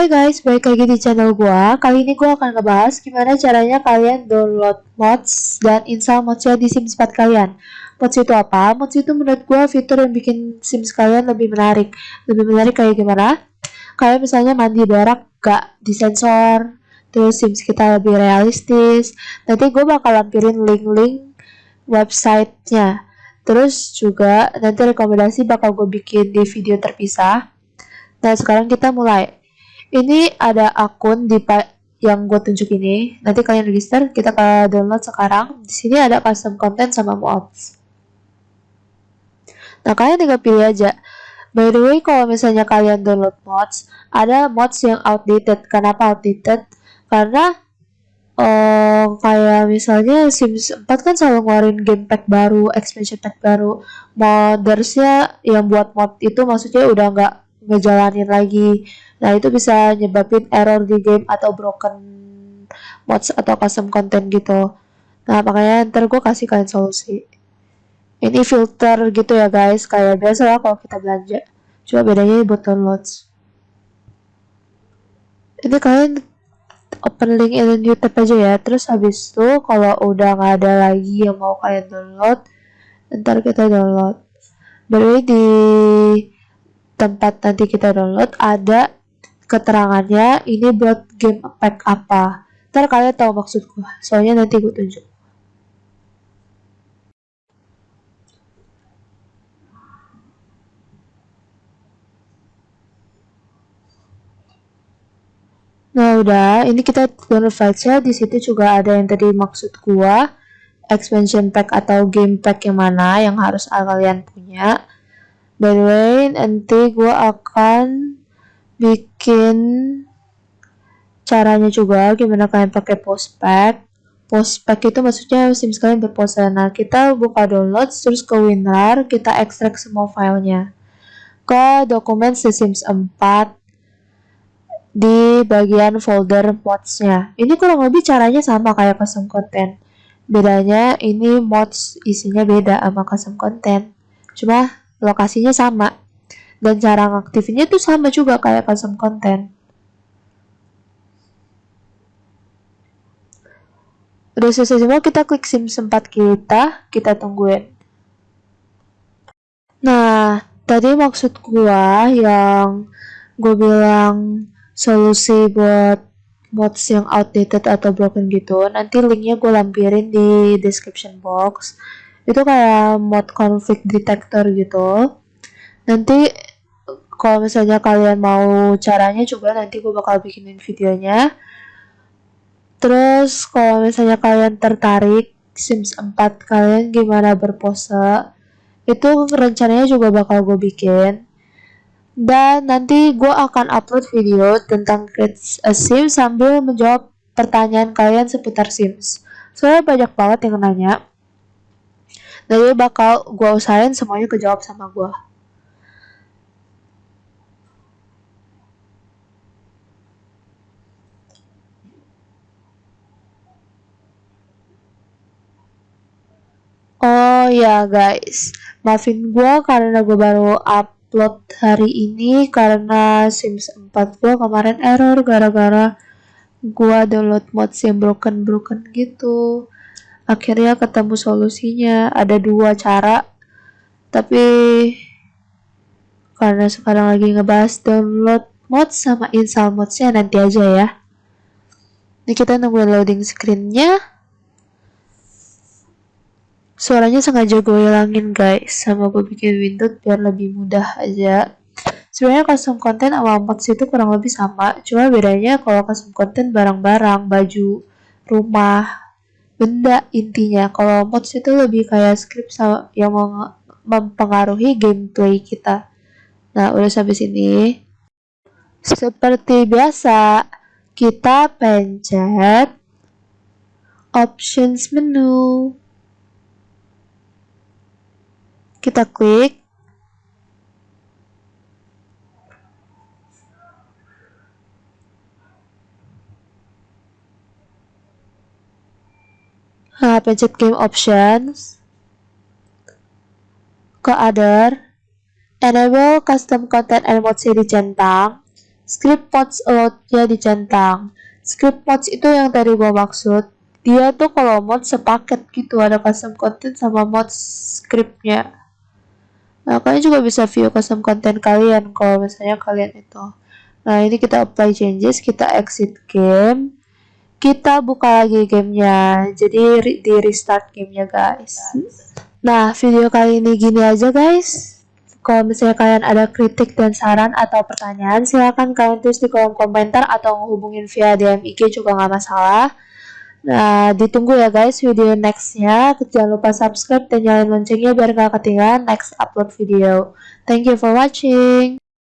Hai guys, balik lagi di channel gua. Kali ini gua akan ngebahas gimana caranya kalian download mods dan install modsnya di Sims 4 kalian. Mods itu apa? Mods itu menurut gua fitur yang bikin Sims kalian lebih menarik. Lebih menarik kayak gimana? Kayak misalnya mandi berak gak disensor, terus Sims kita lebih realistis. Nanti gua bakal lampirin link-link websitenya. Terus juga nanti rekomendasi bakal gue bikin di video terpisah. Nah sekarang kita mulai ini ada akun di yang gue tunjuk ini. Nanti kalian register, kita ke download sekarang. Di sini ada custom content sama mods. Nah, kalian tinggal pilih aja. By the way, kalau misalnya kalian download mods, ada mods yang outdated. Kenapa outdated? Karena uh, kayak misalnya Sims 4 kan selalu ngeluarin game pack baru, expansion pack baru. Moddersnya yang buat mod itu maksudnya udah nggak ngejalanin lagi Nah, itu bisa nyebabin error di game atau broken mods atau custom content gitu. Nah, makanya ntar gue kasih kalian solusi. Ini filter gitu ya guys, kayak biasa lah kalau kita belanja. Cuma bedanya buat downloads. Ini kalian open link in tab aja ya. Terus habis itu kalau udah nggak ada lagi yang mau kalian download, ntar kita download. By di tempat nanti kita download ada keterangannya ini buat game pack apa ntar kalian tahu maksudku soalnya nanti gue tunjuk Nah udah, ini kita download filesnya. Di situ juga ada yang tadi maksud gua, expansion pack atau game pack yang mana yang harus kalian punya. By the way, nanti gua akan bikin caranya juga gimana kalian pakai postpack. Postpack itu maksudnya sims kalian berpose nah kita buka download terus ke winrar kita ekstrak semua filenya ke dokumen sims 4 di bagian folder modsnya. Ini kurang lebih caranya sama kayak custom content. Bedanya ini mods isinya beda sama custom content. Cuma lokasinya sama. Dan cara ngaktifinnya itu sama juga kayak custom content. Udah selesai semua kita klik sim sempat kita kita tungguin. Nah tadi maksud gua yang gue bilang solusi buat mods yang outdated atau broken gitu nanti linknya gue lampirin di description box itu kayak mod conflict detector gitu. Nanti kalau misalnya kalian mau caranya coba nanti gue bakal bikinin videonya. Terus kalau misalnya kalian tertarik Sims 4 kalian gimana berpose itu rencananya juga bakal gue bikin. Dan nanti gue akan upload video tentang create a Sims sambil menjawab pertanyaan kalian seputar Sims. Soalnya banyak banget yang nanya jadi bakal gue usahain semuanya kejawab sama gue Oh ya guys, maafin gue karena gue baru upload hari ini karena Sims 4 gue kemarin error gara-gara gue download mods yang broken-broken gitu. Akhirnya ketemu solusinya, ada dua cara. Tapi karena sekarang lagi ngebahas download mods sama install modsnya nanti aja ya. Ini kita nunggu loading screennya suaranya sengaja gue hilangin guys sama gue bikin window biar lebih mudah aja sebenarnya custom content sama mods itu kurang lebih sama cuma bedanya kalau custom content barang-barang baju rumah benda intinya. Kalau mods itu lebih kayak script yang mempengaruhi gameplay kita. Nah udah sampai sini. Seperti biasa kita pencet options menu. Kita klik Nah, pencet game options ke other enable custom content and mode seri centang script mods allowed-nya dicentang. Script mods itu yang tadi gua maksud. Dia tuh kalau mod sepaket gitu, ada custom content sama mod scriptnya. Nah, kalian juga bisa view custom content kalian kalau misalnya kalian itu. Nah, ini kita apply changes, kita exit game. Kita buka lagi gamenya. Jadi di restart gamenya guys. Nah, video kali ini gini aja guys. Kalau misalnya kalian ada kritik dan saran atau pertanyaan, silahkan kalian tulis di kolom komentar atau hubungin via DM IG juga nggak masalah. Nah, ditunggu ya guys video nextnya. Jangan lupa subscribe dan nyalain loncengnya biar nggak ketinggalan next upload video. Thank you for watching.